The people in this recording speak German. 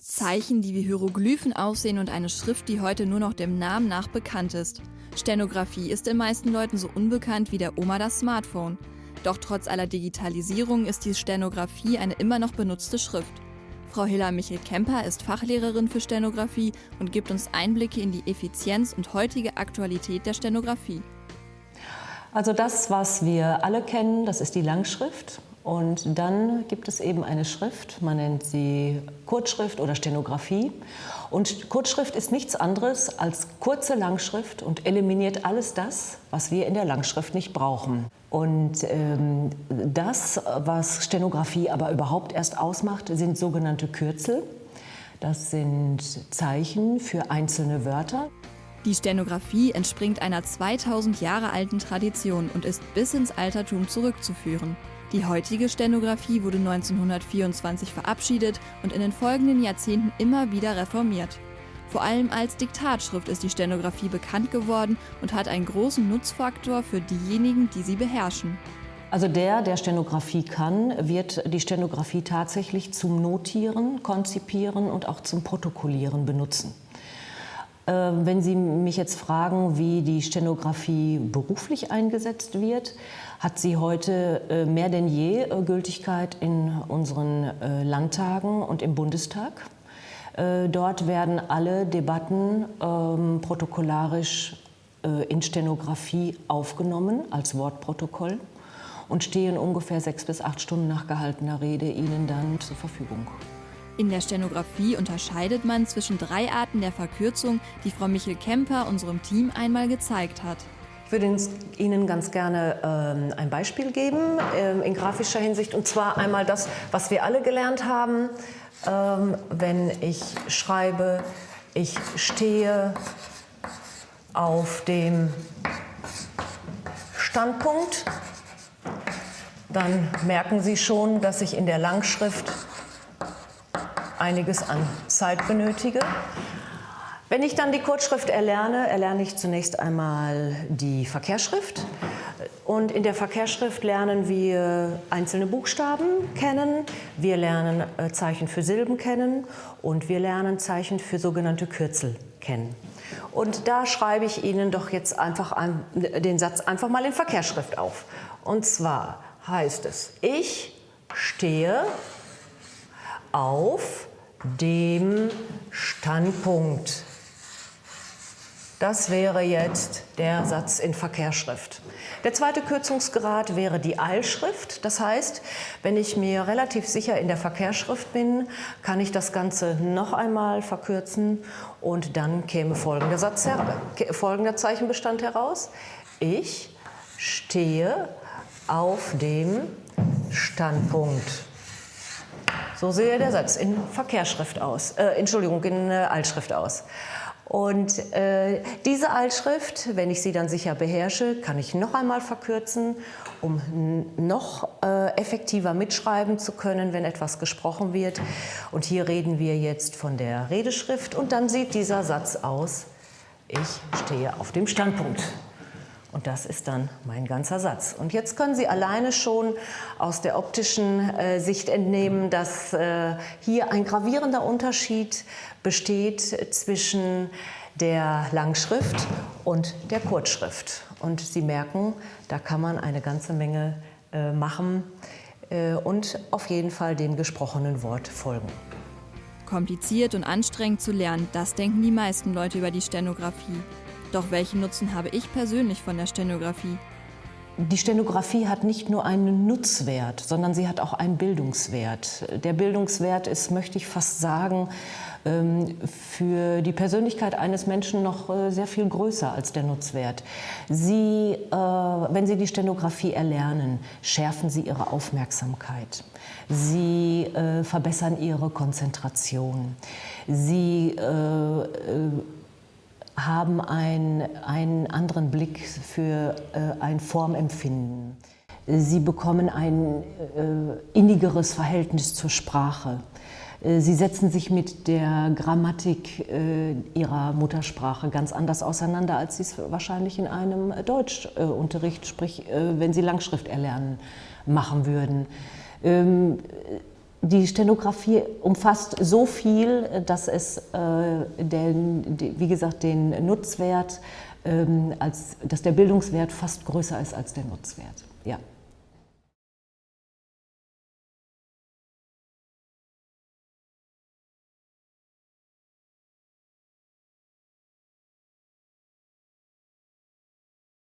Zeichen, die wie Hieroglyphen aussehen und eine Schrift, die heute nur noch dem Namen nach bekannt ist. Stenografie ist den meisten Leuten so unbekannt wie der Oma das Smartphone. Doch trotz aller Digitalisierung ist die Stenografie eine immer noch benutzte Schrift. Frau Hilla Michel-Kemper ist Fachlehrerin für Stenografie und gibt uns Einblicke in die Effizienz und heutige Aktualität der Stenografie. Also das, was wir alle kennen, das ist die Langschrift. Und dann gibt es eben eine Schrift, man nennt sie Kurzschrift oder Stenografie. Und Kurzschrift ist nichts anderes als kurze Langschrift und eliminiert alles das, was wir in der Langschrift nicht brauchen. Und ähm, das, was Stenografie aber überhaupt erst ausmacht, sind sogenannte Kürzel. Das sind Zeichen für einzelne Wörter. Die Stenografie entspringt einer 2000 Jahre alten Tradition und ist bis ins Altertum zurückzuführen. Die heutige Stenografie wurde 1924 verabschiedet und in den folgenden Jahrzehnten immer wieder reformiert. Vor allem als Diktatschrift ist die Stenografie bekannt geworden und hat einen großen Nutzfaktor für diejenigen, die sie beherrschen. Also der, der Stenografie kann, wird die Stenografie tatsächlich zum Notieren, Konzipieren und auch zum Protokollieren benutzen. Ähm, wenn Sie mich jetzt fragen, wie die Stenografie beruflich eingesetzt wird, hat sie heute äh, mehr denn je äh, Gültigkeit in unseren äh, Landtagen und im Bundestag. Dort werden alle Debatten ähm, protokollarisch in Stenografie aufgenommen als Wortprotokoll und stehen ungefähr sechs bis acht Stunden nach gehaltener Rede Ihnen dann zur Verfügung. In der Stenografie unterscheidet man zwischen drei Arten der Verkürzung, die Frau Michel Kemper unserem Team einmal gezeigt hat. Ich würde Ihnen ganz gerne ähm, ein Beispiel geben ähm, in grafischer Hinsicht und zwar einmal das, was wir alle gelernt haben, ähm, wenn ich schreibe, ich stehe auf dem Standpunkt, dann merken Sie schon, dass ich in der Langschrift einiges an Zeit benötige. Wenn ich dann die Kurzschrift erlerne, erlerne ich zunächst einmal die Verkehrsschrift. Und in der Verkehrsschrift lernen wir einzelne Buchstaben kennen, wir lernen äh, Zeichen für Silben kennen und wir lernen Zeichen für sogenannte Kürzel kennen. Und da schreibe ich Ihnen doch jetzt einfach den Satz einfach mal in Verkehrsschrift auf. Und zwar heißt es, ich stehe auf dem Standpunkt. Das wäre jetzt der Satz in Verkehrsschrift. Der zweite Kürzungsgrad wäre die Eilschrift. Das heißt, wenn ich mir relativ sicher in der Verkehrsschrift bin, kann ich das Ganze noch einmal verkürzen und dann käme folgender, Satz, folgender Zeichenbestand heraus. Ich stehe auf dem Standpunkt. So sehe der Satz in Verkehrsschrift aus, äh, Entschuldigung, in äh, Altschrift aus. Und äh, diese Altschrift, wenn ich sie dann sicher beherrsche, kann ich noch einmal verkürzen, um noch äh, effektiver mitschreiben zu können, wenn etwas gesprochen wird. Und hier reden wir jetzt von der Redeschrift und dann sieht dieser Satz aus, ich stehe auf dem Standpunkt. Und das ist dann mein ganzer Satz. Und jetzt können Sie alleine schon aus der optischen äh, Sicht entnehmen, dass äh, hier ein gravierender Unterschied besteht zwischen der Langschrift und der Kurzschrift. Und Sie merken, da kann man eine ganze Menge äh, machen äh, und auf jeden Fall dem gesprochenen Wort folgen. Kompliziert und anstrengend zu lernen, das denken die meisten Leute über die Stenografie. Doch welchen Nutzen habe ich persönlich von der Stenografie? Die Stenografie hat nicht nur einen Nutzwert, sondern sie hat auch einen Bildungswert. Der Bildungswert ist, möchte ich fast sagen, ähm, für die Persönlichkeit eines Menschen noch äh, sehr viel größer als der Nutzwert. Sie, äh, wenn Sie die Stenografie erlernen, schärfen Sie Ihre Aufmerksamkeit. Sie äh, verbessern Ihre Konzentration. Sie haben ein, einen anderen Blick für äh, ein Formempfinden. Sie bekommen ein äh, innigeres Verhältnis zur Sprache. Äh, sie setzen sich mit der Grammatik äh, ihrer Muttersprache ganz anders auseinander, als sie es wahrscheinlich in einem Deutschunterricht, sprich äh, wenn sie Langschrift erlernen, machen würden. Ähm, die Stenografie umfasst so viel, dass es, äh, den, wie gesagt, den Nutzwert, ähm, als, dass der Bildungswert fast größer ist als der Nutzwert. Ja.